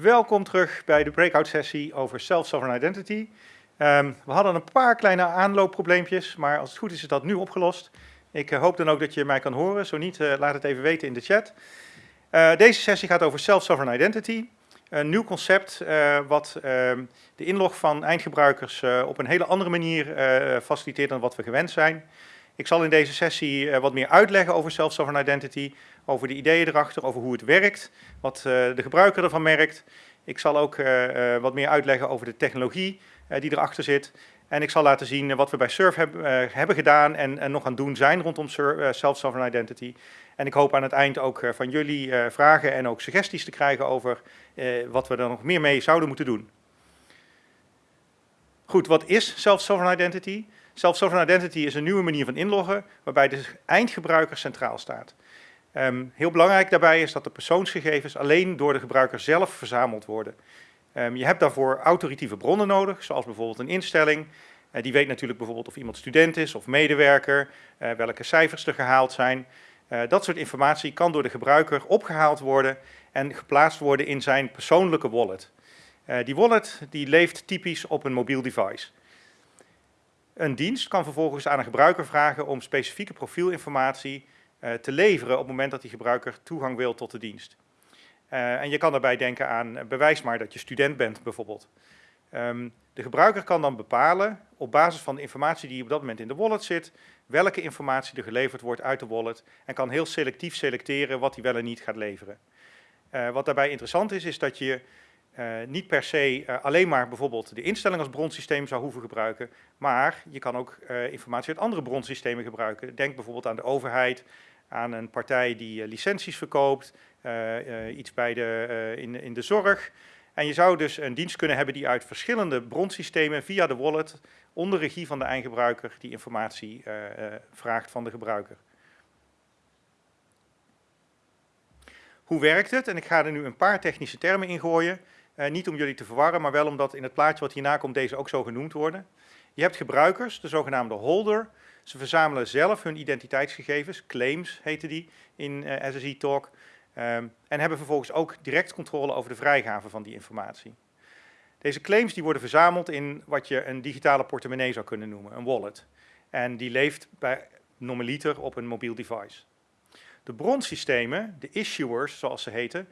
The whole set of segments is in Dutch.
Welkom terug bij de breakout sessie over self-sovereign identity. Um, we hadden een paar kleine aanloopprobleempjes, maar als het goed is is dat nu opgelost. Ik uh, hoop dan ook dat je mij kan horen, zo niet uh, laat het even weten in de chat. Uh, deze sessie gaat over self-sovereign identity. Een nieuw concept wat ehm, de inlog van eindgebruikers op een hele andere manier faciliteert dan wat we gewend zijn. Ik zal in deze sessie wat meer uitleggen over self-sovereign identity, over de ideeën erachter, over hoe het werkt, wat uh, de gebruiker ervan merkt. Ik zal ook uh, uh, wat meer uitleggen over de technologie die erachter zit. En ik zal laten zien wat we bij Surf heb, hebben gedaan en, nog aan doen zijn rondom self-sovereign identity. En ik hoop aan het eind ook van jullie vragen en ook suggesties te krijgen over wat we er nog meer mee zouden moeten doen. Goed, wat is self-sovereign identity? Self-sovereign identity is een nieuwe manier van inloggen waarbij de eindgebruiker centraal staat. Um, heel belangrijk daarbij is dat de persoonsgegevens alleen door de gebruiker zelf verzameld worden. Um, je hebt daarvoor autoritieve bronnen nodig, zoals bijvoorbeeld een instelling. Uh, die weet natuurlijk bijvoorbeeld of iemand student is of medewerker, uh, welke cijfers er gehaald zijn. Uh, dat soort informatie kan door de gebruiker opgehaald worden en geplaatst worden in zijn persoonlijke wallet. die wallet die leeft typisch op een mobiel device. Een dienst kan vervolgens aan een gebruiker vragen om specifieke profielinformatie te leveren op het moment dat die gebruiker toegang wil tot de dienst. Uh, en je kan daarbij denken aan, uh, bewijs maar dat je student bent bijvoorbeeld. Um, de gebruiker kan dan bepalen, op basis van de informatie die op dat moment in de wallet zit, welke informatie er geleverd wordt uit de wallet en kan heel selectief selecteren wat hij wel en niet gaat leveren. wat daarbij interessant is, is dat je niet per se alleen maar bijvoorbeeld de instelling als bronsysteem zou hoeven gebruiken, maar je kan ook informatie uit andere bronsystemen gebruiken. Denk bijvoorbeeld aan de overheid, aan een partij die eh, licenties verkoopt, eh, eh, iets bij de, in, in de zorg. En je zou dus een dienst kunnen hebben die uit verschillende bronsystemen via de wallet onder regie van de eindgebruiker die informatie vraagt van de gebruiker. Hoe werkt het? En ik ga er nu een paar technische termen in gooien. Niet om jullie te verwarren, maar wel omdat in het plaatje wat hierna komt deze ook zo genoemd worden. Je hebt gebruikers, de zogenaamde holder, ze verzamelen zelf hun identiteitsgegevens, claims heten die in uh, eh, SSI Talk, um, en hebben vervolgens ook direct controle over de vrijgave van die informatie. Deze claims die worden verzameld in wat je een digitale portemonnee zou kunnen noemen, een wallet. En die leeft bij normaliter op een mobiel device. De bronsystemen, de issuers zoals ze heten,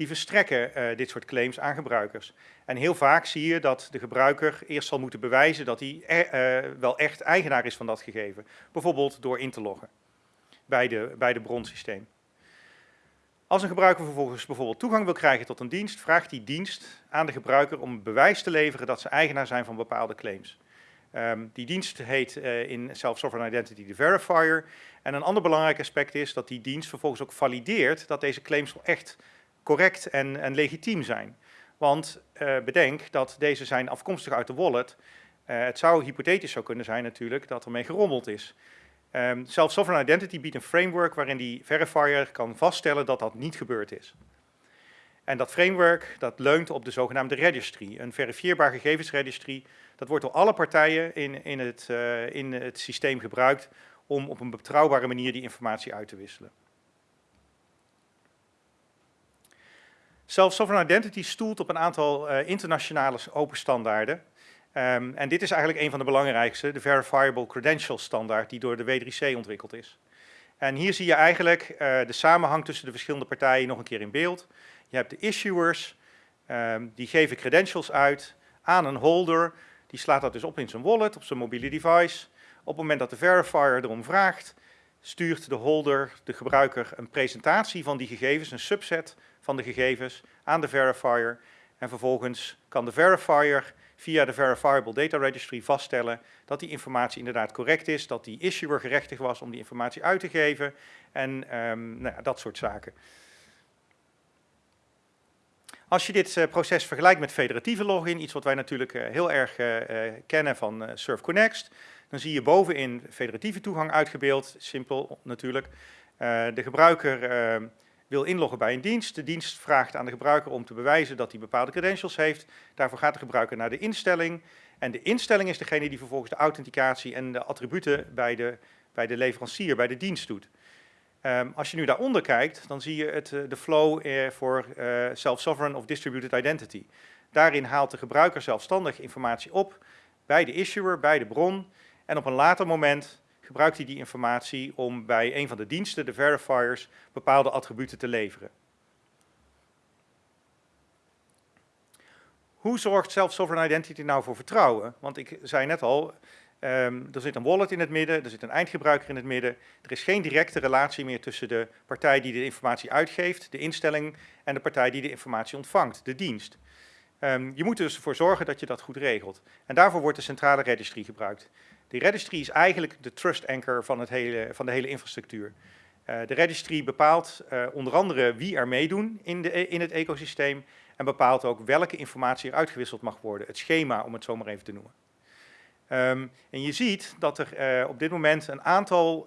die verstrekken uh, dit soort claims aan gebruikers. En heel vaak zie je dat de gebruiker eerst zal moeten bewijzen dat hij uh, wel echt eigenaar is van dat gegeven. Bijvoorbeeld door in te loggen bij de, bij de bronsysteem. Als een gebruiker vervolgens bijvoorbeeld toegang wil krijgen tot een dienst, vraagt die dienst aan de gebruiker om bewijs te leveren dat ze eigenaar zijn van bepaalde claims. Um, die dienst heet uh, in Self-Sovereign Identity de verifier. En een ander belangrijk aspect is dat die dienst vervolgens ook valideert dat deze claims wel echt correct en, en legitiem zijn. Want uh, bedenk dat deze zijn afkomstig uit de wallet. Uh, het zou hypothetisch zo kunnen zijn natuurlijk dat ermee gerommeld is. Um, zelfs Sovereign Identity biedt een framework waarin die verifier kan vaststellen dat dat niet gebeurd is. En dat framework dat leunt op de zogenaamde registry, een verifieerbaar gegevensregistry. Dat wordt door alle partijen in, in, het, uh, in het systeem gebruikt om op een betrouwbare manier die informatie uit te wisselen. Self-sovereign identity stoelt op een aantal uh, internationale open standaarden. Um, en dit is eigenlijk een van de belangrijkste, de Verifiable Credential standaard, die door de W3C ontwikkeld is. En hier zie je eigenlijk uh, de samenhang tussen de verschillende partijen nog een keer in beeld. Je hebt de issuers, um, die geven credentials uit aan een holder. Die slaat dat dus op in zijn wallet, op zijn mobiele device. Op het moment dat de verifier erom vraagt, stuurt de holder, de gebruiker, een presentatie van die gegevens, een subset van de gegevens aan de verifier. En vervolgens kan de verifier via de Verifiable Data Registry vaststellen dat die informatie inderdaad correct is, dat die issuer gerechtig was om die informatie uit te geven en um, nou ja, dat soort zaken. Als je dit uh, proces vergelijkt met federatieve login, iets wat wij natuurlijk uh, heel erg uh, kennen van Surf Connect, dan zie je bovenin federatieve toegang uitgebeeld, simpel natuurlijk. de gebruiker ehm, wil inloggen bij een dienst. De dienst vraagt aan de gebruiker om te bewijzen dat hij bepaalde credentials heeft. Daarvoor gaat de gebruiker naar de instelling. En de instelling is degene die vervolgens de authenticatie en de attributen bij de, bij de leverancier, bij de dienst doet. Ehm, als je nu daaronder kijkt, dan zie je het, de flow voor self-sovereign of distributed identity. Daarin haalt de gebruiker zelfstandig informatie op bij de issuer, bij de bron. En op een later moment gebruikt hij die informatie om bij een van de diensten, de verifiers, bepaalde attributen te leveren. Hoe zorgt self-sovereign identity nou voor vertrouwen? Want ik zei net al, um, er zit een wallet in het midden, er zit een eindgebruiker in het midden. Er is geen directe relatie meer tussen de partij die de informatie uitgeeft, de instelling, en de partij die de informatie ontvangt, de dienst. Um, je moet dus voor zorgen dat je dat goed regelt. En daarvoor wordt de centrale registry gebruikt. De registry is eigenlijk de trust anchor van, het hele, van de hele infrastructuur. Uh, de registry bepaalt uh, onder andere wie er meedoen in, de, in het ecosysteem en bepaalt ook welke informatie er uitgewisseld mag worden. Het schema, om het zo maar even te noemen. Um, en je ziet dat er op dit moment een aantal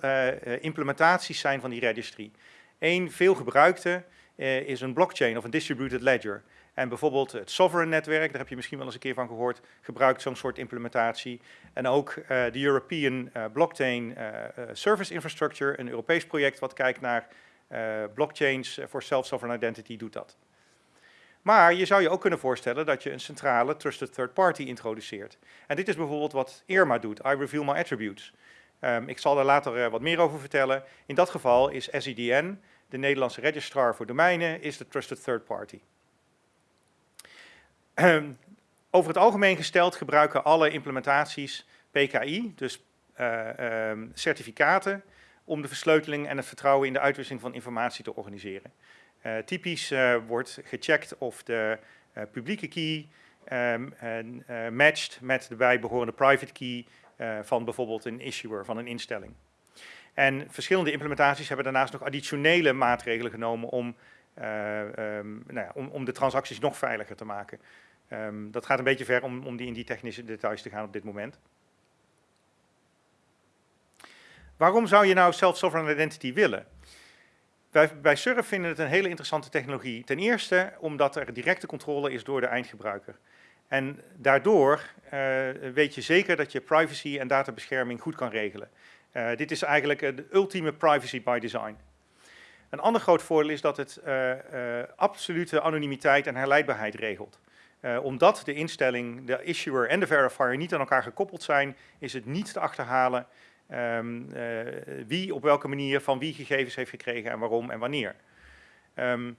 implementaties zijn van die registry. Eén veel gebruikte is een blockchain of een distributed ledger. En bijvoorbeeld het Sovereign netwerk, daar heb je misschien wel eens een keer van gehoord, gebruikt zo'n soort implementatie. En ook uh, de European uh, Blockchain uh, Service Infrastructure, een Europees project wat kijkt naar blockchains voor self-sovereign identity, doet dat. Maar je zou je ook kunnen voorstellen dat je een centrale trusted third party introduceert. En dit is bijvoorbeeld wat IRMA doet, I reveal my attributes. Um, ik zal daar later wat meer over vertellen. In dat geval is SEDN, de Nederlandse registrar voor domeinen, is de trusted third party. Ehm, over het algemeen gesteld gebruiken alle implementaties PKI, dus uh, um, certificaten, om de versleuteling en het vertrouwen in de uitwisseling van informatie te organiseren. Uh, typisch uh, wordt gecheckt of de publieke key um, matcht met de bijbehorende private key van bijvoorbeeld een issuer, van een instelling. En verschillende implementaties hebben daarnaast nog additionele maatregelen genomen om um, nou ja, om, om, de transacties nog veiliger te maken. Um, dat gaat een beetje ver om, om die in die technische details te gaan op dit moment. Waarom zou je nou self-sovereign identity willen? Wij bij Surf vinden het een hele interessante technologie. Ten eerste omdat er directe controle is door de eindgebruiker. En daardoor uh, weet je zeker dat je privacy en databescherming goed kan regelen. Uh, dit is eigenlijk de ultieme privacy by design. Een ander groot voordeel is dat het uh, uh, absolute anonimiteit en herleidbaarheid regelt. Uh, omdat de instelling, de issuer en de verifier niet aan elkaar gekoppeld zijn, is het niet te achterhalen um, wie op welke manier van wie gegevens heeft gekregen en waarom en wanneer. Um,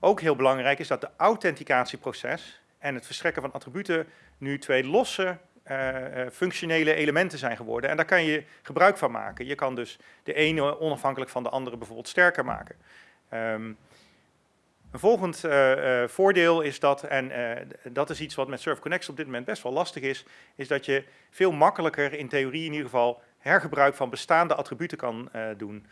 ook heel belangrijk is dat de authenticatieproces en het verstrekken van attributen nu twee losse uh, functionele elementen zijn geworden. En daar kan je gebruik van maken. Je kan dus de ene onafhankelijk van de andere bijvoorbeeld sterker maken. Um, een volgend uh, uh, voordeel is dat, en uh, dat is iets wat met SurfConnect op dit moment best wel lastig is, is dat je veel makkelijker, in theorie in ieder geval, hergebruik van bestaande attributen kan doen.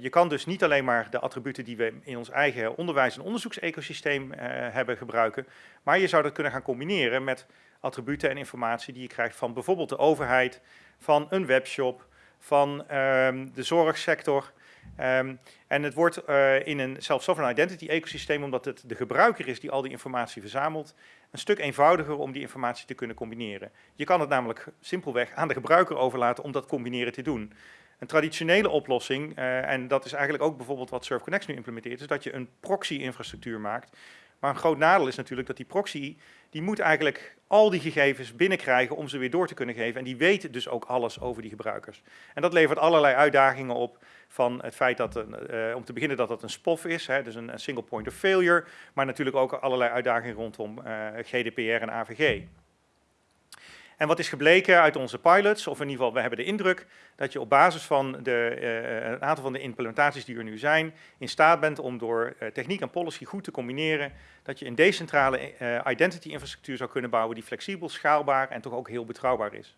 je kan dus niet alleen maar de attributen die we in ons eigen onderwijs- en onderzoeksecosysteem hebben gebruiken, maar je zou dat kunnen gaan combineren met attributen en informatie die je krijgt van bijvoorbeeld de overheid, van een webshop, van ehm, de zorgsector. Um, en het wordt uh, in een self-sovereign identity ecosysteem, omdat het de gebruiker is die al die informatie verzamelt, een stuk eenvoudiger om die informatie te kunnen combineren. Je kan het namelijk simpelweg aan de gebruiker overlaten om dat combineren te doen. Een traditionele oplossing, uh, en dat is eigenlijk ook bijvoorbeeld wat SurfConnect nu implementeert, is dat je een proxy-infrastructuur maakt. Maar een groot nadeel is natuurlijk dat die proxy, die moet eigenlijk al die gegevens binnenkrijgen om ze weer door te kunnen geven. En die weet dus ook alles over die gebruikers. En dat levert allerlei uitdagingen op van het feit dat, uh, om te beginnen dat het een SPOF is, hè, dus een, een, single point of failure, maar natuurlijk ook allerlei uitdagingen rondom uh, GDPR en AVG. En wat is gebleken uit onze pilots, of in ieder geval we hebben de indruk dat je op basis van de, uh, een aantal van de implementaties die er nu zijn, in staat bent om door uh, techniek en policy goed te combineren, dat je een decentrale identity infrastructuur zou kunnen bouwen die flexibel, schaalbaar en toch ook heel betrouwbaar is.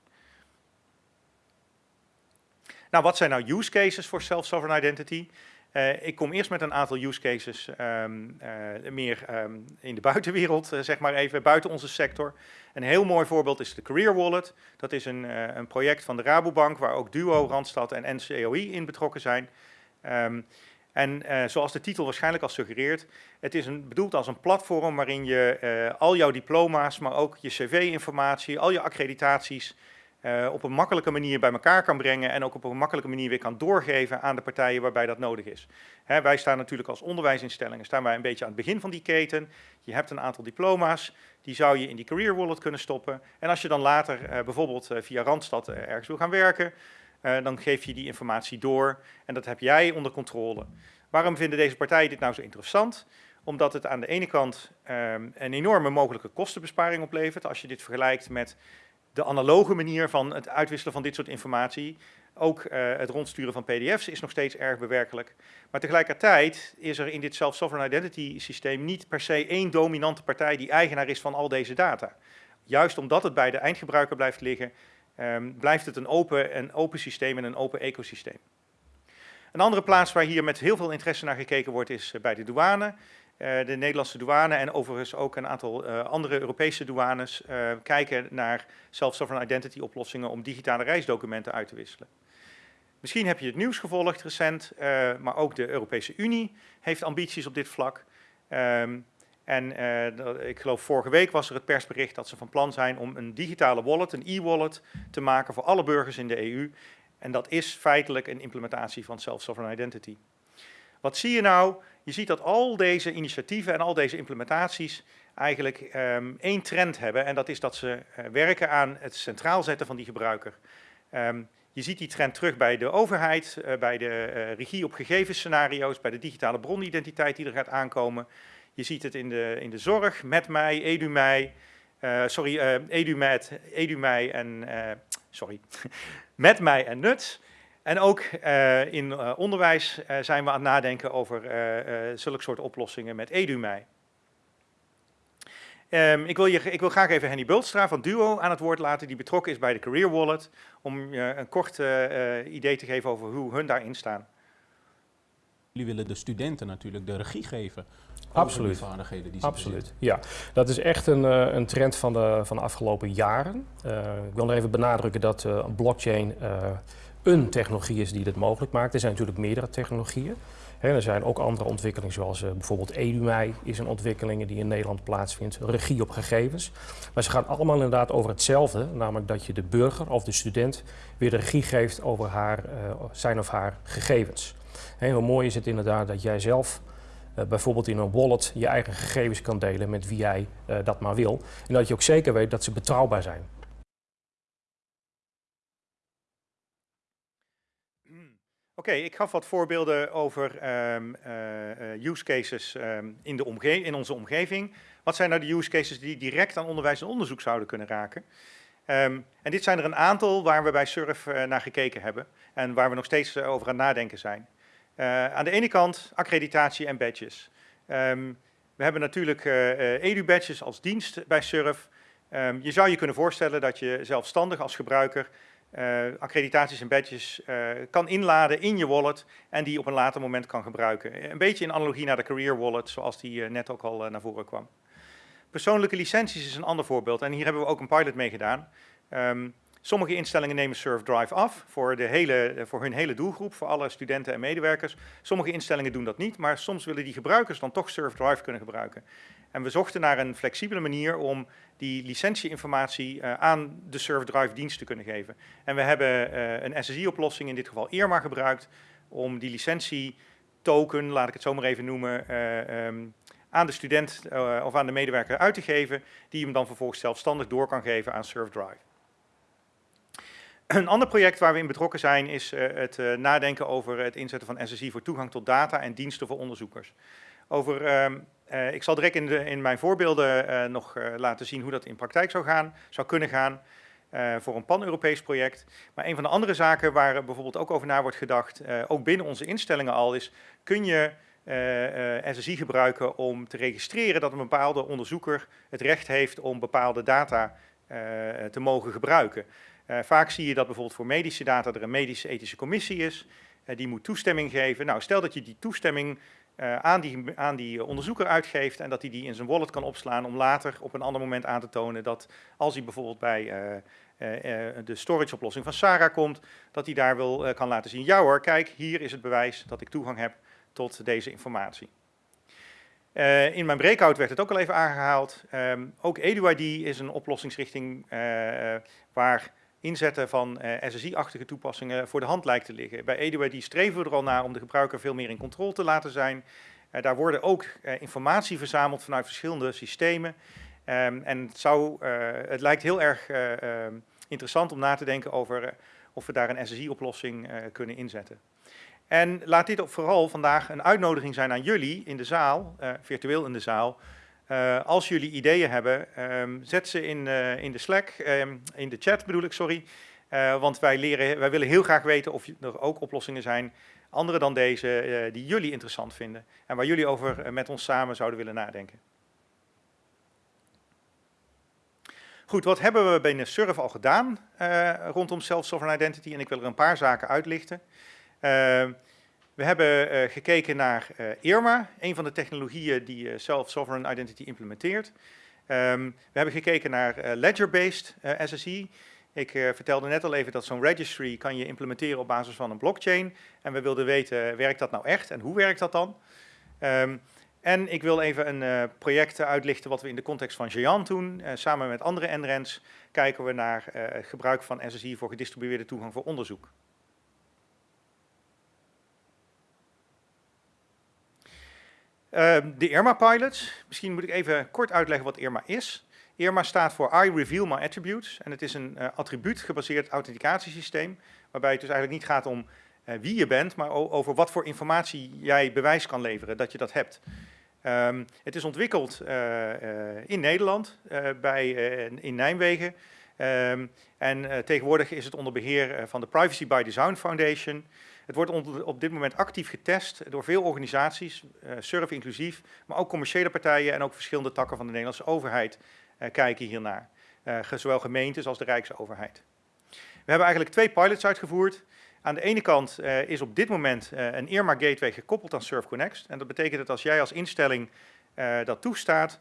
Nou, wat zijn nou use cases voor self-sovereign identity? Uh, ik kom eerst met een aantal use cases um, uh, meer um, in de buitenwereld, uh, zeg maar even, buiten onze sector. Een heel mooi voorbeeld is de Career Wallet. Dat is een, een project van de Rabobank, waar ook Duo, Randstad en NCOI in betrokken zijn. Um, en zoals de titel waarschijnlijk al suggereert, het is een, bedoeld als een platform waarin je al jouw diploma's, maar ook je cv-informatie, al je accreditaties op een makkelijke manier bij elkaar kan brengen en ook op een makkelijke manier weer kan doorgeven aan de partijen waarbij dat nodig is. Hè, wij staan natuurlijk als onderwijsinstellingen staan wij een beetje aan het begin van die keten. Je hebt een aantal diploma's, die zou je in die career wallet kunnen stoppen. En als je dan later bijvoorbeeld via Randstad ergens wil gaan werken, dan geef je die informatie door en dat heb jij onder controle. Waarom vinden deze partijen dit nou zo interessant? Omdat het aan de ene kant um, een enorme mogelijke kostenbesparing oplevert. Als je dit vergelijkt met de analoge manier van het uitwisselen van dit soort informatie. Ook uh, het rondsturen van pdf's is nog steeds erg bewerkelijk. Maar tegelijkertijd is er in dit self-sovereign identity systeem niet per se één dominante partij die eigenaar is van al deze data. Juist omdat het bij de eindgebruiker blijft liggen, um, blijft het een open, een open systeem en een open ecosysteem. Een andere plaats waar hier met heel veel interesse naar gekeken wordt is eh, bij de douane. Eh, de Nederlandse douane en overigens ook een aantal uh, andere Europese douanes uh, kijken naar self-sovereign identity oplossingen om digitale reisdocumenten uit te wisselen. Misschien heb je het nieuws gevolgd recent, maar ook de Europese Unie heeft ambities op dit vlak. Um, en ik geloof vorige week was er het persbericht dat ze van plan zijn om een digitale wallet, een e-wallet, te maken voor alle burgers in de EU. En dat is feitelijk een implementatie van self-sovereign identity. Wat zie je nou? Je ziet dat al deze initiatieven en al deze implementaties eigenlijk um, één trend hebben. En dat is dat ze uh, werken aan het centraal zetten van die gebruiker. Um, je ziet die trend terug bij de overheid, uh, bij de uh, regie op gegevensscenario's, bij de digitale bronidentiteit die er gaat aankomen. Je ziet het in de, in de zorg, met mij, EduMij, sorry, EduMed, EduMij en, sorry, met mij en Nuts. En ook uh, in uh, onderwijs uh, zijn we aan het nadenken over zulke soort oplossingen met EduMij. Um, ik, wil je, ik wil graag even Henny Bultstra van Duo aan het woord laten, die betrokken is bij de Career Wallet, om je een kort idee te geven over hoe hun daarin staan. Jullie willen de studenten natuurlijk de regie geven Absoluut. vaardigheden die ze Absoluut, ja. Dat is echt een, een trend van de, van de afgelopen jaren. ik wil nog even benadrukken dat blockchain een technologie is die dit mogelijk maakt. Er zijn natuurlijk meerdere technologieën. er zijn ook andere ontwikkelingen, zoals uh, bijvoorbeeld EduMij is een ontwikkeling die in Nederland plaatsvindt, regie op gegevens. Maar ze gaan allemaal inderdaad over hetzelfde, namelijk dat je de burger of de student weer de regie geeft over haar, uh, zijn of haar gegevens. En hoe mooi is het inderdaad dat jij zelf uh, bijvoorbeeld in een wallet je eigen gegevens kan delen met wie jij dat maar wil. En dat je ook zeker weet dat ze betrouwbaar zijn. Oké, ik gaf wat voorbeelden over um, uh, use cases um, in, de in onze omgeving. Wat zijn nou de use cases die direct aan onderwijs en onderzoek zouden kunnen raken? Um, en dit zijn er een aantal waar we bij SURF uh, naar gekeken hebben en waar we nog steeds over aan nadenken zijn. aan de ene kant accreditatie en badges. we hebben natuurlijk edu-badges als dienst bij SURF. je zou je kunnen voorstellen dat je zelfstandig als gebruiker uh, accreditaties en badges uh, kan inladen in je wallet en die op een later moment kan gebruiken. Een beetje in analogie naar de Career Wallet, zoals die uh, net ook al naar voren kwam. Persoonlijke licenties is een ander voorbeeld en hier hebben we ook een pilot mee gedaan. Um, sommige instellingen nemen SurfDrive af voor, de hele, voor hun hele doelgroep, voor alle studenten en medewerkers. Sommige instellingen doen dat niet, maar soms willen die gebruikers dan toch SurfDrive kunnen gebruiken. En we zochten naar een flexibele manier om die licentieinformatie uh, aan de SurfDrive dienst te kunnen geven. En we hebben uh, een SSI-oplossing, in dit geval Irma, gebruikt om die licentie-token, laat ik het zo maar even noemen, uh, um, aan de student of aan de medewerker uit te geven, die hem dan vervolgens zelfstandig door kan geven aan SurfDrive. Een ander project waar we in betrokken zijn is het nadenken over het inzetten van SSI voor toegang tot data en diensten voor onderzoekers. Over um, uh, ik zal direct in, in mijn voorbeelden uh, nog uh, laten zien hoe dat in praktijk zou, gaan, zou kunnen gaan voor een pan-Europees project. Maar een van de andere zaken waar bijvoorbeeld ook over na wordt gedacht, ook binnen onze instellingen al, is kun je SSI gebruiken om te registreren dat een bepaalde onderzoeker het recht heeft om bepaalde data te mogen gebruiken. vaak zie je dat bijvoorbeeld voor medische data er een medische ethische commissie is, die moet toestemming geven. Nou, stel dat je die toestemming uh, aan, die, aan die onderzoeker uitgeeft en dat hij die in zijn wallet kan opslaan om later op een ander moment aan te tonen dat als hij bijvoorbeeld bij uh, uh, de storage oplossing van Sarah komt, dat hij daar wil kan laten zien, ja hoor, kijk, hier is het bewijs dat ik toegang heb tot deze informatie. in mijn breakout werd het ook al even aangehaald. Um, ook EduID is een oplossingsrichting waar inzetten van SSI-achtige toepassingen voor de hand lijkt te liggen. Bij EduID streven we er al naar om de gebruiker veel meer in controle te laten zijn. daar worden ook informatie verzameld vanuit verschillende systemen. Ehm, en het, zou, het lijkt heel erg ehm, interessant om na te denken over of we daar een SSI-oplossing kunnen inzetten. En laat dit vooral vandaag een uitnodiging zijn aan jullie in de zaal, virtueel in de zaal. Uh, als jullie ideeën hebben, um, zet ze in, uh, in de Slack, um, in de chat bedoel ik, sorry. want wij, leren, wij willen heel graag weten of er ook oplossingen zijn, andere dan deze, die jullie interessant vinden. En waar jullie over met ons samen zouden willen nadenken. Goed, wat hebben we binnen Surf al gedaan rondom Self-Sovereign Identity? En ik wil er een paar zaken uitlichten. Ehm, we hebben uh, gekeken naar uh, IRMA, een van de technologieën die uh, Self-Sovereign Identity implementeert. Um, we hebben gekeken naar Ledger-based SSI. Ik vertelde net al even dat zo'n registry kan je implementeren op basis van een blockchain. En we wilden weten, werkt dat nou echt en hoe werkt dat dan? Um, en ik wil even een project uitlichten wat we in de context van Geant doen. samen met andere NRENs kijken we naar gebruik van SSI voor gedistribueerde toegang voor onderzoek. Ehm, de IRMA-pilots. Misschien moet ik even kort uitleggen wat IRMA is. IRMA staat voor I Reveal My Attributes. En het is een uh, attribuut-gebaseerd authenticatiesysteem. Waarbij het dus eigenlijk niet gaat om uh, wie je bent, maar over wat voor informatie jij bewijs kan leveren dat je dat hebt. Um, het is ontwikkeld uh, in Nederland, bij, in Nijmegen. Um, en tegenwoordig is het onder beheer van de Privacy by Design Foundation. Het wordt op dit moment actief getest door veel organisaties, uh, surf inclusief, maar ook commerciële partijen en ook verschillende takken van de Nederlandse overheid uh, kijken hiernaar. Uh, zowel gemeentes als de Rijksoverheid. We hebben eigenlijk twee pilots uitgevoerd. Aan de ene kant is op dit moment een Irma Gateway gekoppeld aan Surf Connect. En dat betekent dat als jij als instelling dat toestaat,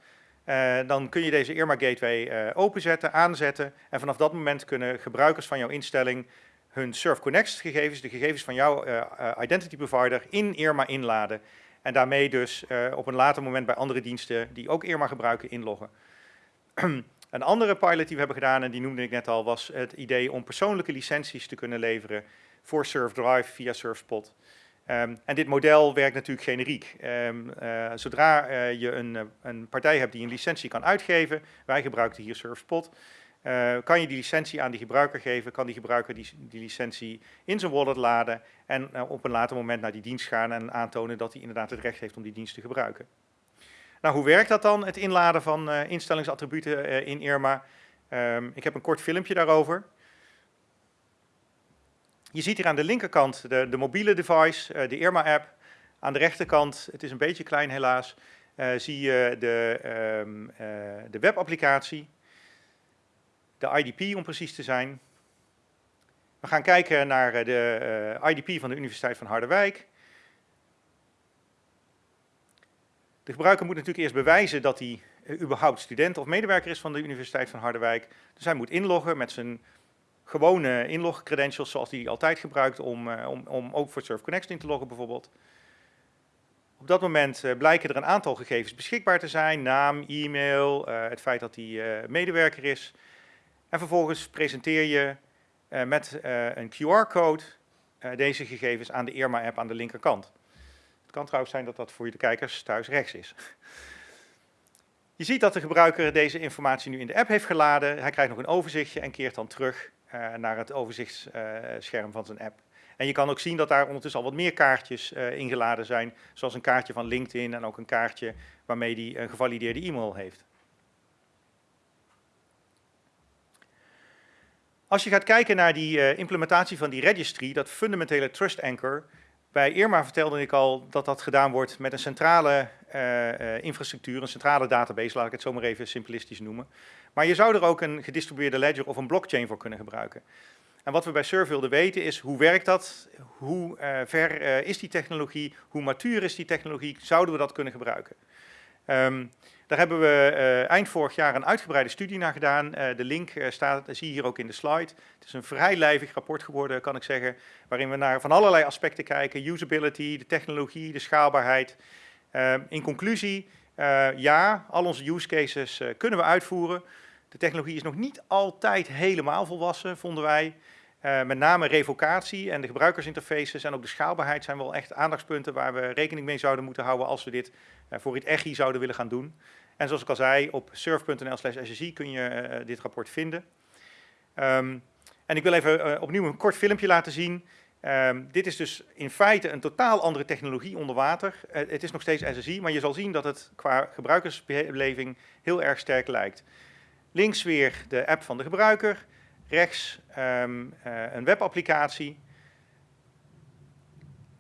dan kun je deze Irma Gateway openzetten, aanzetten. En vanaf dat moment kunnen gebruikers van jouw instelling hun Surf Connect gegevens, de gegevens van jouw uh, identity provider, in Irma inladen. En daarmee dus uh, op een later moment bij andere diensten die ook Irma gebruiken inloggen. een andere pilot die we hebben gedaan, en die noemde ik net al, was het idee om persoonlijke licenties te kunnen leveren voor SurfDrive via SurfSpot. Um, en dit model werkt natuurlijk generiek. Uh, zodra je een, een, partij hebt die een licentie kan uitgeven, wij gebruiken hier SurfSpot, uh, kan je die licentie aan die gebruiker geven, kan die gebruiker die, licentie in zijn wallet laden en uh, op een later moment naar die dienst gaan en aantonen dat hij inderdaad het recht heeft om die dienst te gebruiken. Nou, hoe werkt dat dan, het inladen van uh, instellingsattributen in Irma? Um, ik heb een kort filmpje daarover. Je ziet hier aan de linkerkant de, de mobiele device, de Irma-app. Aan de rechterkant, het is een beetje klein helaas, zie je de, um, de webapplicatie de IDP om precies te zijn. We gaan kijken naar eh, de eh, IDP van de Universiteit van Harderwijk. De gebruiker moet natuurlijk eerst bewijzen dat hij uh, überhaupt student of medewerker is van de Universiteit van Harderwijk. Dus hij moet inloggen met zijn gewone inlogcredentials zoals hij altijd gebruikt om, om, om ook voor Surf Connect in te loggen bijvoorbeeld. Op dat moment blijken er een aantal gegevens beschikbaar te zijn, naam, e-mail, het feit dat hij medewerker is, en vervolgens presenteer je uh, met uh, een QR-code uh, deze gegevens aan de Irma-app aan de linkerkant. Het kan trouwens zijn dat dat voor de kijkers thuis rechts is. Je ziet dat de gebruiker deze informatie nu in de app heeft geladen. Hij krijgt nog een overzichtje en keert dan terug naar het overzichtsscherm van zijn app. En je kan ook zien dat daar ondertussen al wat meer kaartjes ingeladen zijn, zoals een kaartje van LinkedIn en ook een kaartje waarmee hij een gevalideerde e-mail heeft. Als je gaat kijken naar die uh, implementatie van die registry, dat fundamentele trust anchor, bij Irma vertelde ik al dat dat gedaan wordt met een centrale uh, uh, infrastructuur, een centrale database, laat ik het zo maar even simplistisch noemen. Maar je zou er ook een gedistribueerde ledger of een blockchain voor kunnen gebruiken. En wat we bij Surf wilden weten is, hoe werkt dat? Hoe ver is die technologie? Hoe matuur is die technologie? Zouden we dat kunnen gebruiken? Um, daar hebben we uh, eind vorig jaar een uitgebreide studie naar gedaan. Uh, de link uh, staat, zie je hier ook in de slide. Het is een vrij lijvig rapport geworden, kan ik zeggen, waarin we naar van allerlei aspecten kijken. Usability, de technologie, de schaalbaarheid. in conclusie, ja, al onze use cases kunnen we uitvoeren. De technologie is nog niet altijd helemaal volwassen, vonden wij. Uh, met name revocatie en de gebruikersinterfaces en ook de schaalbaarheid zijn wel echt aandachtspunten waar we rekening mee zouden moeten houden als we dit uh, voor het EGI zouden willen gaan doen. En zoals ik al zei, op surf.nl slash SSI kun je uh, dit rapport vinden. Um, en ik wil even opnieuw een kort filmpje laten zien. Um, dit is dus in feite een totaal andere technologie onder water. het is nog steeds SSI, maar je zal zien dat het qua gebruikersbeleving heel erg sterk lijkt. Links weer de app van de gebruiker rechts um, uh, een webapplicatie.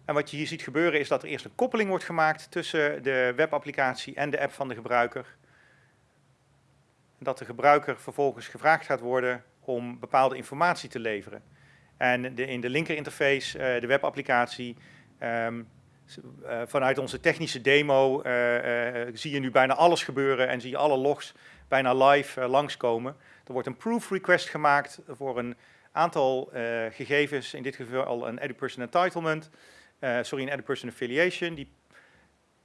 En wat je hier ziet gebeuren is dat er eerst een koppeling wordt gemaakt tussen de webapplicatie en de app van de gebruiker. Dat de gebruiker vervolgens gevraagd gaat worden om bepaalde informatie te leveren. En de, in de linkerinterface, uh, de webapplicatie, um, uh, vanuit onze technische demo zie je nu bijna alles gebeuren en zie je alle logs bijna live langskomen. Er wordt een proof request gemaakt voor een aantal uh, gegevens, in dit geval een EduPerson entitlement, uh, sorry, een EduPerson affiliation. Die,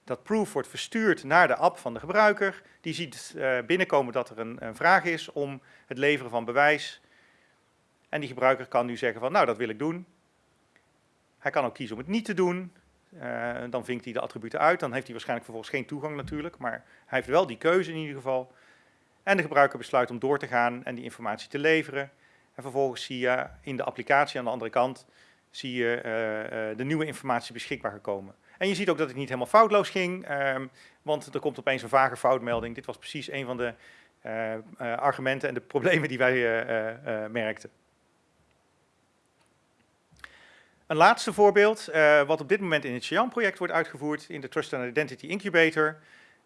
dat proof wordt verstuurd naar de app van de gebruiker. Die ziet uh, binnenkomen dat er een, een, vraag is om het leveren van bewijs. En die gebruiker kan nu zeggen van, nou, dat wil ik doen. Hij kan ook kiezen om het niet te doen. dan vinkt hij de attributen uit. Dan heeft hij waarschijnlijk vervolgens geen toegang natuurlijk, maar hij heeft wel die keuze in ieder geval. En de gebruiker besluit om door te gaan en die informatie te leveren. En vervolgens zie je in de applicatie aan de andere kant zie je uh, uh, de nieuwe informatie beschikbaar gekomen. En je ziet ook dat het niet helemaal foutloos ging, um, want er komt opeens een vage foutmelding. Dit was precies een van de uh, argumenten en de problemen die wij merkten. Een laatste voorbeeld, wat op dit moment in het Xi'an-project wordt uitgevoerd in de Trust and Identity Incubator.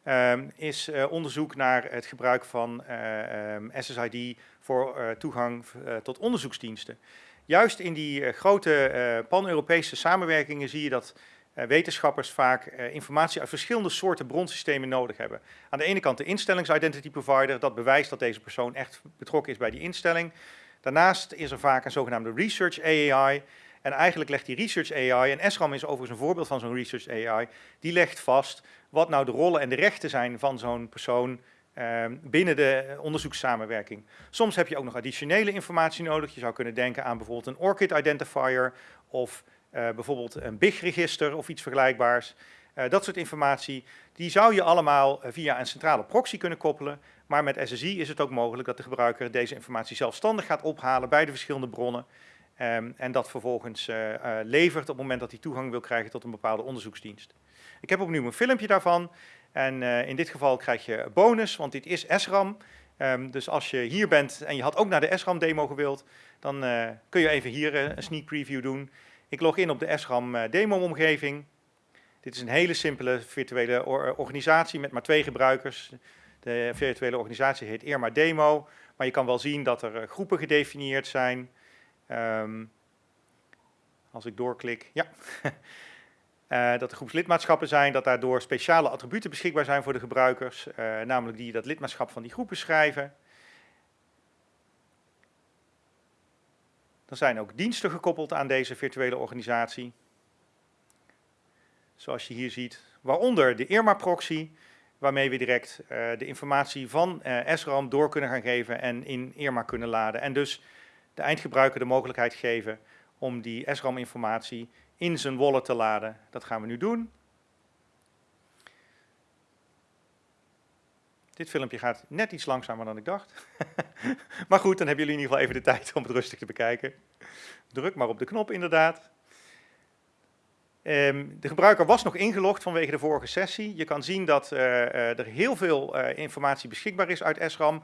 Um, is uh, onderzoek naar het gebruik van uh, um, SSID voor uh, toegang tot onderzoeksdiensten. Juist in die grote pan-Europese samenwerkingen zie je dat wetenschappers vaak informatie uit verschillende soorten bronsystemen nodig hebben. Aan de ene kant de instellings-identity provider, dat bewijst dat deze persoon echt betrokken is bij die instelling. Daarnaast is er vaak een zogenaamde research AI, en eigenlijk legt die Research AI, en SRAM is overigens een voorbeeld van zo'n Research AI, die legt vast wat nou de rollen en de rechten zijn van zo'n persoon uh, binnen de onderzoekssamenwerking. Soms heb je ook nog additionele informatie nodig. Je zou kunnen denken aan bijvoorbeeld een ORCID identifier of uh, bijvoorbeeld een BIG-register of iets vergelijkbaars. Uh, dat soort informatie, die zou je allemaal eh, via een centrale proxy kunnen koppelen. Maar met SSI is het ook mogelijk dat de gebruiker deze informatie zelfstandig gaat ophalen bij de verschillende bronnen. Um, en dat vervolgens uh, uh, levert op het moment dat hij toegang wil krijgen tot een bepaalde onderzoeksdienst. Ik heb opnieuw een filmpje daarvan. En uh, in dit geval krijg je bonus, want dit is SRAM. Um, dus als je hier bent en je had ook naar de SRAM demo gewild, dan kun je even hier een sneak preview doen. Ik log in op de SRAM demo omgeving. Dit is een hele simpele virtuele or organisatie met maar twee gebruikers. De virtuele organisatie heet Irma Demo. Maar je kan wel zien dat er groepen gedefinieerd zijn. Um, als ik doorklik, ja. uh, dat er groepslidmaatschappen zijn, dat daardoor speciale attributen beschikbaar zijn voor de gebruikers, uh, namelijk die dat lidmaatschap van die groepen schrijven. Er zijn ook diensten gekoppeld aan deze virtuele organisatie. Zoals je hier ziet, waaronder de Irma-proxy, waarmee we direct uh, de informatie van SRAM door kunnen gaan geven en in Irma kunnen laden. En dus de eindgebruiker de mogelijkheid geven om die SRAM-informatie in zijn wallet te laden. Dat gaan we nu doen. Dit filmpje gaat net iets langzamer dan ik dacht. maar goed, dan hebben jullie in ieder geval even de tijd om het rustig te bekijken. Druk maar op de knop inderdaad. Um, de gebruiker was nog ingelogd vanwege de vorige sessie. Je kan zien dat uh, uh, er heel veel uh, informatie beschikbaar is uit SRAM.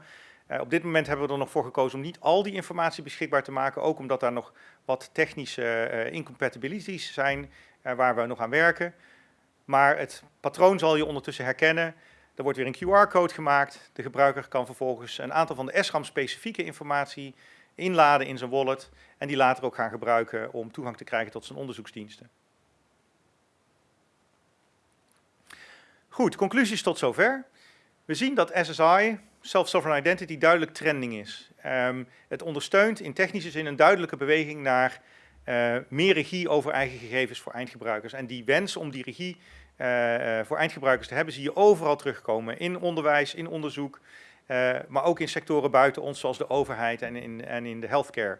Uh, op dit moment hebben we er nog voor gekozen om niet al die informatie beschikbaar te maken, ook omdat daar nog wat technische uh, incompatibilities zijn uh, waar we nog aan werken. Maar het patroon zal je ondertussen herkennen. Er wordt weer een QR-code gemaakt. De gebruiker kan vervolgens een aantal van de SRAM-specifieke informatie inladen in zijn wallet en die later ook gaan gebruiken om toegang te krijgen tot zijn onderzoeksdiensten. Goed, conclusies tot zover. We zien dat SSI self-sovereign identity duidelijk trending is. Um, het ondersteunt in technische zin een duidelijke beweging naar uh, meer regie over eigen gegevens voor eindgebruikers. En die wens om die regie uh, uh, voor eindgebruikers te hebben, zie je overal terugkomen. In onderwijs, in onderzoek. eh, maar ook in sectoren buiten ons, zoals de overheid en in, en in de healthcare.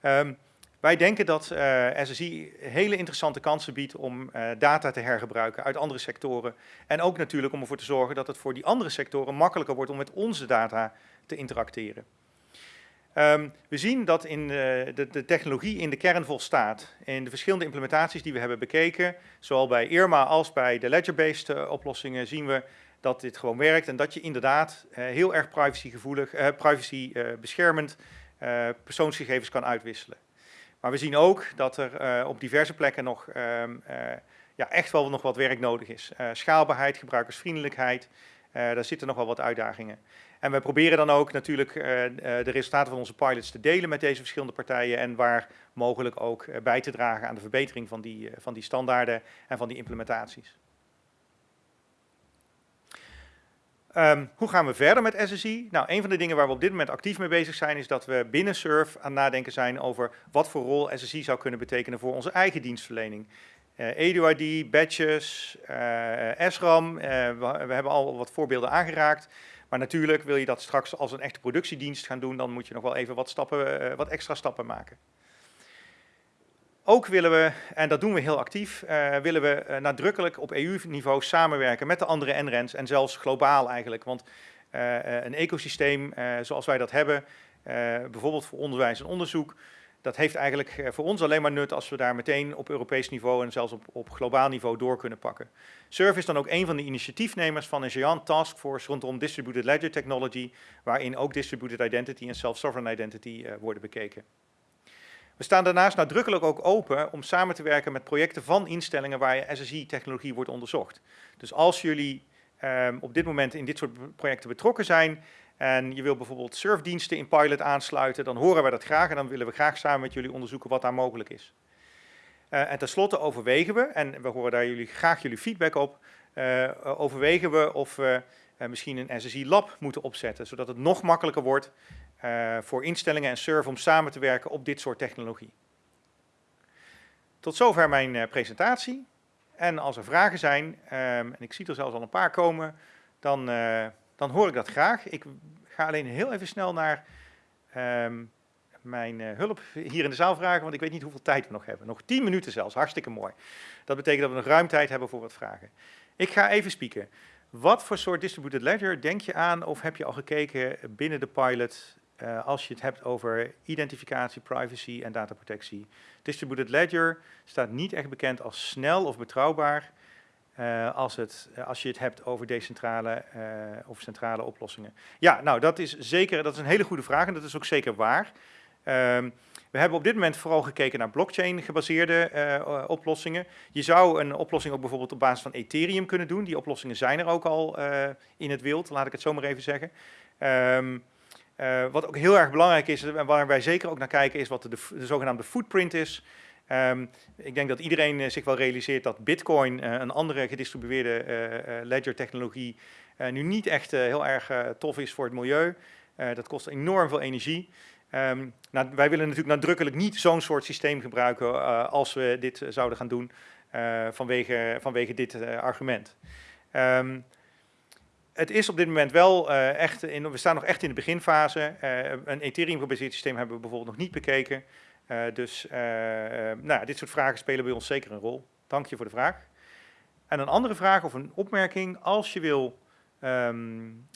Ehm, wij denken dat uh, SSI hele interessante kansen biedt om uh, data te hergebruiken uit andere sectoren. En ook natuurlijk om ervoor te zorgen dat het voor die andere sectoren makkelijker wordt om met onze data te interacteren. Um, we zien dat in uh, de, de, technologie in de kern volstaat. In de verschillende implementaties die we hebben bekeken, zowel bij IRMA als bij de ledger-based oplossingen, zien we dat dit gewoon werkt en dat je inderdaad heel erg privacygevoelig, privacy beschermend persoonsgegevens kan uitwisselen. Maar we zien ook dat er uh, op diverse plekken nog um, uh, ja, echt wel nog wat werk nodig is. Uh, schaalbaarheid, gebruikersvriendelijkheid, daar zitten nog wel wat uitdagingen. En we proberen dan ook natuurlijk de resultaten van onze pilots te delen met deze verschillende partijen en waar mogelijk ook bij te dragen aan de verbetering van die, van die standaarden en van die implementaties. Um, hoe gaan we verder met SSI? Nou, een van de dingen waar we op dit moment actief mee bezig zijn, is dat we binnen SURF aan het nadenken zijn over wat voor rol SSI zou kunnen betekenen voor onze eigen dienstverlening. Uh, eh, EduID, badges, uh, SRAM, uh, we, we, hebben al wat voorbeelden aangeraakt. Maar natuurlijk wil je dat straks als een echte productiedienst gaan doen, dan moet je nog wel even wat, stappen, wat extra stappen maken. Ook willen we, en dat doen we heel actief, uh, willen we uh, nadrukkelijk op EU-niveau samenwerken met de andere NREN's en zelfs globaal eigenlijk. Want uh, een ecosysteem zoals wij dat hebben, bijvoorbeeld voor onderwijs en onderzoek, dat heeft eigenlijk voor ons alleen maar nut als we daar meteen op Europees niveau en zelfs op, op globaal niveau door kunnen pakken. SURF is dan ook een van de initiatiefnemers van een Giant Taskforce rondom Distributed Ledger Technology, waarin ook Distributed Identity en Self-Sovereign Identity worden bekeken. We staan daarnaast nadrukkelijk ook open om samen te werken met projecten van instellingen waar SSI-technologie wordt onderzocht. Dus als jullie um, op dit moment in dit soort projecten betrokken zijn en je wil bijvoorbeeld surfdiensten in pilot aansluiten, dan horen wij dat graag en dan willen we graag samen met jullie onderzoeken wat daar mogelijk is. Uh, en tenslotte overwegen we, en we horen daar jullie, graag jullie feedback op, uh, overwegen we of we uh, misschien een SSI-lab moeten opzetten, zodat het nog makkelijker wordt voor instellingen en SURF om samen te werken op dit soort technologie. Tot zover mijn uh, presentatie. En als er vragen zijn, um, en ik zie er zelfs al een paar komen, dan, uh, dan hoor ik dat graag. Ik ga alleen heel even snel naar um, mijn hulp hier in de zaal vragen, want ik weet niet hoeveel tijd we nog hebben. Nog tien minuten zelfs, hartstikke mooi. Dat betekent dat we nog ruim tijd hebben voor wat vragen. Ik ga even spieken. Wat voor soort distributed ledger denk je aan of heb je al gekeken binnen de pilot uh, als je het hebt over identificatie, privacy en dataprotectie. Distributed Ledger staat niet echt bekend als snel of betrouwbaar uh, als, het, als je het hebt over decentrale of centrale oplossingen. Ja, nou dat is zeker, dat is een hele goede vraag en dat is ook zeker waar. Um, we hebben op dit moment vooral gekeken naar blockchain gebaseerde oplossingen. Je zou een oplossing ook bijvoorbeeld op basis van Ethereum kunnen doen. Die oplossingen zijn er ook al in het wild, laat ik het zo maar even zeggen. Um, uh, wat ook heel erg belangrijk is en waar wij zeker ook naar kijken is wat de, de zogenaamde footprint is. Um, ik denk dat iedereen uh, zich wel realiseert dat Bitcoin, uh, een andere gedistribueerde ledger technologie, nu niet echt heel erg tof is voor het milieu. dat kost enorm veel energie. Um, nou, wij willen natuurlijk nadrukkelijk niet zo'n soort systeem gebruiken als we dit zouden gaan doen vanwege, vanwege dit argument. Um, het is op dit moment wel uh, echt, in, we staan nog echt in de beginfase. Uh, een Ethereum-gebaseerd systeem hebben we bijvoorbeeld nog niet bekeken. Uh, dus nou, dit soort vragen spelen bij ons zeker een rol. Dank je voor de vraag. En een andere vraag of een opmerking. Als je wil um,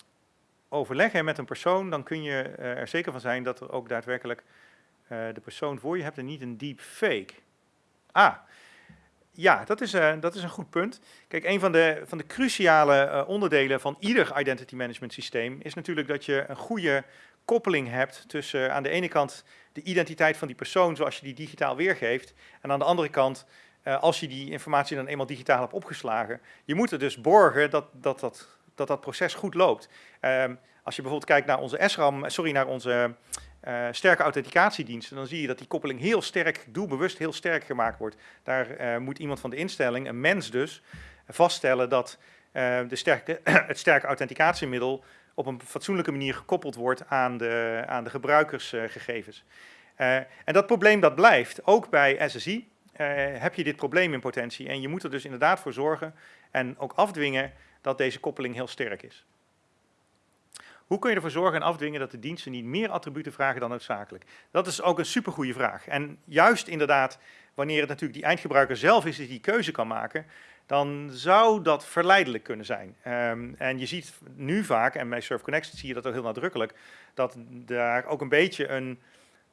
overleggen met een persoon, dan kun je er zeker van zijn dat er ook daadwerkelijk de persoon voor je hebt en niet een deep fake. Ah, ja, dat is, uh, dat is een goed punt. Kijk, een van de, van de cruciale uh, onderdelen van ieder identity management systeem is natuurlijk dat je een goede koppeling hebt tussen uh, aan de ene kant de identiteit van die persoon zoals je die digitaal weergeeft en aan de andere kant als je die informatie dan eenmaal digitaal hebt opgeslagen. Je moet er dus borgen dat dat, dat, dat, dat proces goed loopt. Ehm, als je bijvoorbeeld kijkt naar onze SRAM, sorry, naar onze uh, sterke authenticatiediensten, dan zie je dat die koppeling heel sterk, doelbewust heel sterk gemaakt wordt. Daar uh, moet iemand van de instelling, een mens dus, vaststellen dat uh, de sterke, het sterke authenticatiemiddel op een fatsoenlijke manier gekoppeld wordt aan de, aan de gebruikersgegevens. en dat probleem dat blijft, ook bij SSI heb je dit probleem in potentie. En je moet er dus inderdaad voor zorgen en ook afdwingen dat deze koppeling heel sterk is. Hoe kun je ervoor zorgen en afdwingen dat de diensten niet meer attributen vragen dan noodzakelijk? Dat is ook een supergoeie vraag. En juist inderdaad, wanneer het natuurlijk die eindgebruiker zelf is die die keuze kan maken, dan zou dat verleidelijk kunnen zijn. Um, en je ziet nu vaak, en bij Surf Connect zie je dat ook heel nadrukkelijk, dat daar ook een beetje een,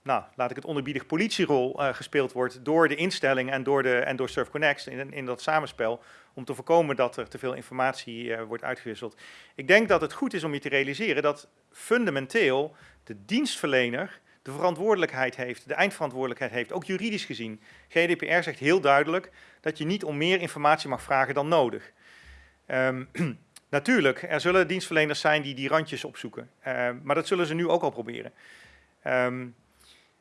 nou, laat ik het onderbiedig, politierol uh, gespeeld wordt door de instelling en door, de, en door Surf Connect in, in dat samenspel, om te voorkomen dat er te veel informatie uh, wordt uitgewisseld. Ik denk dat het goed is om je te realiseren dat fundamenteel de dienstverlener de verantwoordelijkheid heeft, de eindverantwoordelijkheid heeft, ook juridisch gezien. GDPR zegt heel duidelijk dat je niet om meer informatie mag vragen dan nodig. Um, natuurlijk, er zullen dienstverleners zijn die die randjes opzoeken, uh, maar dat zullen ze nu ook al proberen. Um,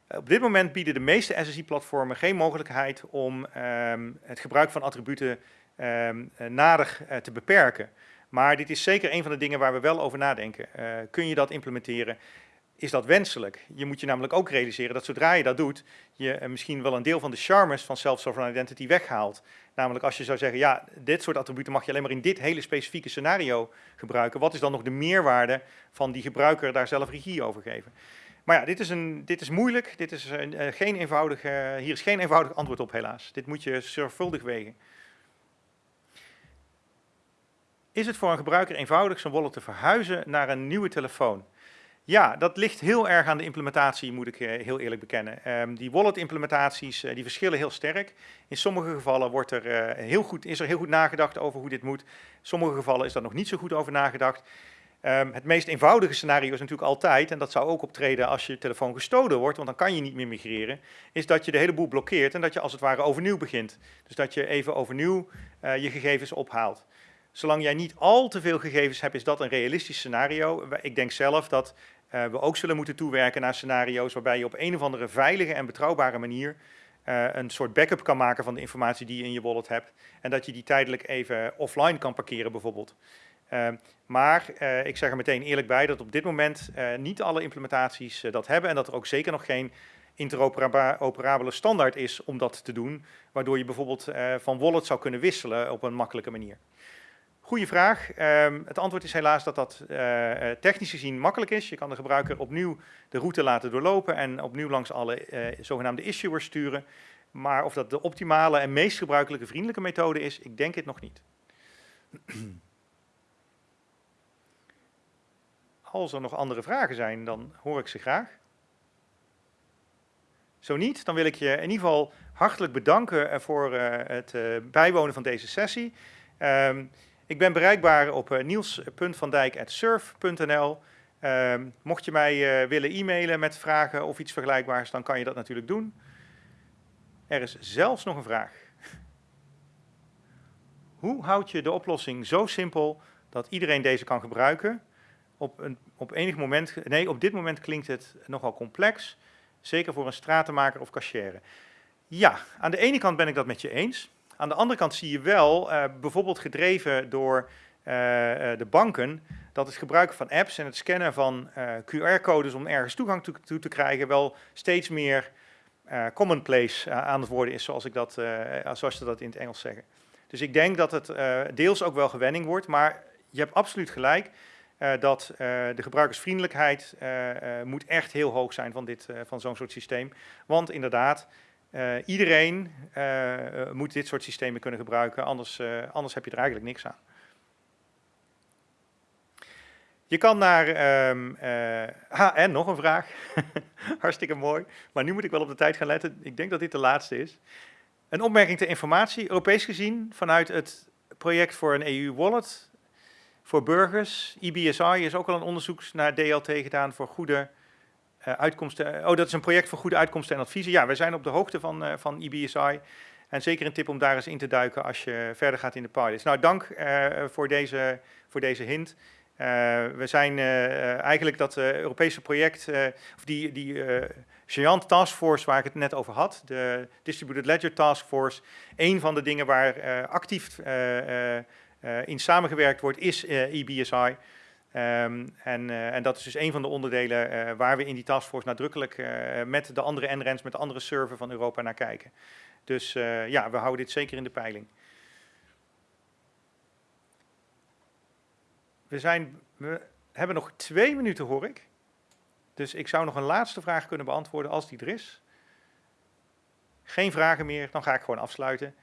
op dit moment bieden de meeste SSI-platformen geen mogelijkheid om um, het gebruik van attributen nader uh, te beperken. Maar dit is zeker een van de dingen waar we wel over nadenken. Uh, kun je dat implementeren? is dat wenselijk? Je moet je namelijk ook realiseren dat zodra je dat doet, je eh, misschien wel een deel van de charmes van self-sovereign identity weghaalt. Namelijk als je zou zeggen, ja, dit soort attributen mag je alleen maar in dit hele specifieke scenario gebruiken. Wat is dan nog de meerwaarde van die gebruiker daar zelf regie over geven? Maar ja, dit is, een, dit is moeilijk. Dit is een, uh, geen eenvoudig, uh, hier is geen eenvoudig antwoord op, helaas. Dit moet je zorgvuldig wegen. Is het voor een gebruiker eenvoudig zijn wallet te verhuizen naar een nieuwe telefoon? Ja, dat ligt heel erg aan de implementatie, moet ik uh, heel eerlijk bekennen. Um, die wallet-implementaties die verschillen heel sterk. In sommige gevallen wordt er, heel goed, is er heel goed nagedacht over hoe dit moet. In sommige gevallen is er nog niet zo goed over nagedacht. Um, het meest eenvoudige scenario is natuurlijk altijd, en dat zou ook optreden als je telefoon gestolen wordt, want dan kan je niet meer migreren, is dat je de hele boel blokkeert en dat je als het ware overnieuw begint. Dus dat je even overnieuw je gegevens ophaalt. Zolang jij niet al te veel gegevens hebt, is dat een realistisch scenario. Ik denk zelf dat uh, we ook zullen moeten toewerken naar scenario's waarbij je op een of andere veilige en betrouwbare manier uh, een soort backup kan maken van de informatie die je in je wallet hebt. En dat je die tijdelijk even offline kan parkeren bijvoorbeeld. Uh, maar ik zeg er meteen eerlijk bij dat op dit moment niet alle implementaties dat hebben en dat er ook zeker nog geen interoperabele standaard is om dat te doen, waardoor je bijvoorbeeld van wallet zou kunnen wisselen op een makkelijke manier. Goeie vraag. Um, het antwoord is helaas dat dat technisch gezien makkelijk is. Je kan de gebruiker opnieuw de route laten doorlopen en opnieuw langs alle zogenaamde issuers sturen. Maar of dat de optimale en meest gebruikelijke vriendelijke methode is, ik denk het nog niet. Als er nog andere vragen zijn, dan hoor ik ze graag. Zo niet, dan wil ik je in ieder geval hartelijk bedanken voor het bijwonen van deze sessie. Um, ik ben bereikbaar op niels.vandijk.surf.nl. Uh, mocht je mij willen e-mailen met vragen of iets vergelijkbaars, dan kan je dat natuurlijk doen. Er is zelfs nog een vraag. Hoe houd je de oplossing zo simpel dat iedereen deze kan gebruiken? Op, een, op enig moment, nee, op dit moment klinkt het nogal complex, zeker voor een stratenmaker of cashier. Ja, aan de ene kant ben ik dat met je eens. Aan de andere kant zie je wel, uh, bijvoorbeeld gedreven door uh, de banken, dat het gebruiken van apps en het scannen van QR-codes om ergens toegang toe, toe, te krijgen wel steeds meer commonplace aan het worden is, zoals, ik dat, zoals ze dat in het Engels zeggen. Dus ik denk dat het deels ook wel gewenning wordt, maar je hebt absoluut gelijk. Uh, dat uh, de gebruikersvriendelijkheid uh, moet echt heel hoog zijn van, dit, van zo'n soort systeem. Want inderdaad, iedereen moet dit soort systemen kunnen gebruiken, anders, anders heb je er eigenlijk niks aan. Je kan naar, um, ah, en nog een vraag, hartstikke mooi, maar nu moet ik wel op de tijd gaan letten, ik denk dat dit de laatste is. Een opmerking ter informatie, Europees gezien, vanuit het project voor een EU-wallet voor burgers, EBSI is ook al een onderzoek naar DLT gedaan voor goede uh, uitkomsten. Oh, dat is een project voor goede uitkomsten en adviezen. Ja, wij zijn op de hoogte van, uh, van EBSI. En zeker een tip om daar eens in te duiken als je verder gaat in de pilots. Nou, dank uh, voor, deze, voor deze hint. we zijn eigenlijk dat Europese project, of die, die Giant Task Force waar ik het net over had, de Distributed Ledger Task Force, een van de dingen waar actief in samengewerkt wordt, is EBSI. Um, en, uh, en, dat is dus een van de onderdelen waar we in die taskforce nadrukkelijk met de andere NRENs, met de andere server van Europa naar kijken. Dus ja, we houden dit zeker in de peiling. We zijn, we hebben nog twee minuten, hoor ik. Dus ik zou nog een laatste vraag kunnen beantwoorden als die er is. Geen vragen meer, dan ga ik gewoon afsluiten.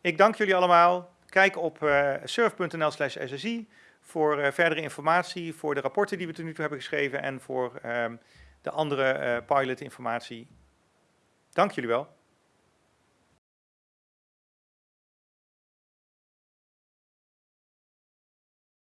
Ik dank jullie allemaal. Kijk op uh, surf.nl slash SSI voor uh, verdere informatie, voor de rapporten die we tot nu toe hebben geschreven en voor uh, de andere pilotinformatie. Dank jullie wel.